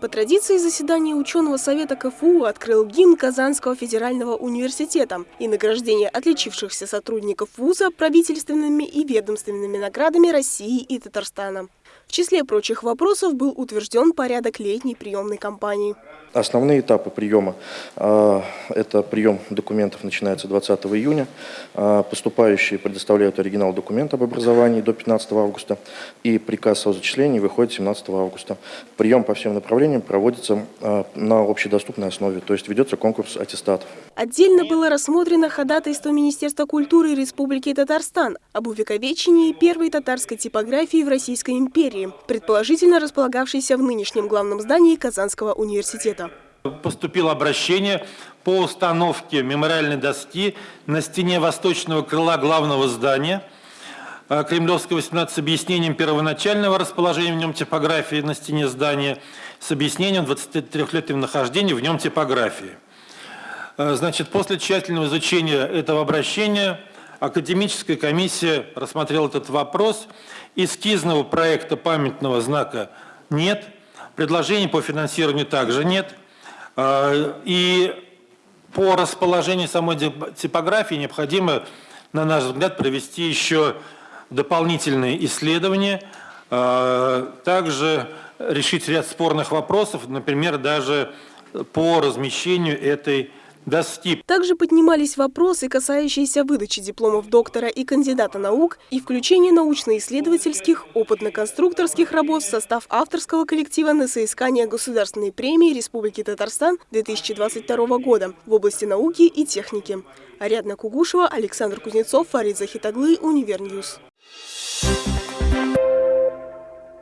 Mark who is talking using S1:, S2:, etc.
S1: По традиции заседания ученого совета КФУ открыл гимн Казанского федерального университета и награждение отличившихся сотрудников вуза правительственными и ведомственными наградами России и Татарстана. В числе прочих вопросов был утвержден порядок летней приемной кампании.
S2: Основные этапы приема э, – это прием документов начинается 20 июня. Э, поступающие предоставляют оригинал документа об образовании до 15 августа. И приказ о зачислении выходит 17 августа. Прием по всем направлениям проводится э, на общедоступной основе, то есть ведется конкурс аттестатов.
S1: Отдельно было рассмотрено ходатайство Министерства культуры Республики Татарстан об увековечении первой татарской типографии в Российской империи, предположительно располагавшейся в нынешнем главном здании Казанского университета.
S3: Поступило обращение по установке мемориальной доски на стене восточного крыла главного здания э, Кремлевского 18 с объяснением первоначального расположения в нем типографии на стене здания с объяснением 23-летнего нахождения в нем типографии. Э, значит, после тщательного изучения этого обращения академическая комиссия рассмотрела этот вопрос. Эскизного проекта памятного знака нет – Предложений по финансированию также нет. А, и по расположению самой типографии необходимо, на наш взгляд, провести еще дополнительные исследования, а, также решить ряд спорных вопросов, например, даже по размещению этой доски.
S1: Также поднимались вопросы, касающиеся выдачи дипломов доктора и кандидата наук и включения научно-исследовательских, опытно-конструкторских работ в состав авторского коллектива на соискание Государственной премии Республики Татарстан 2022 года в области науки и техники. Ариадна Кугушева, Александр Кузнецов, Фарид Захитаглы, Универньюз.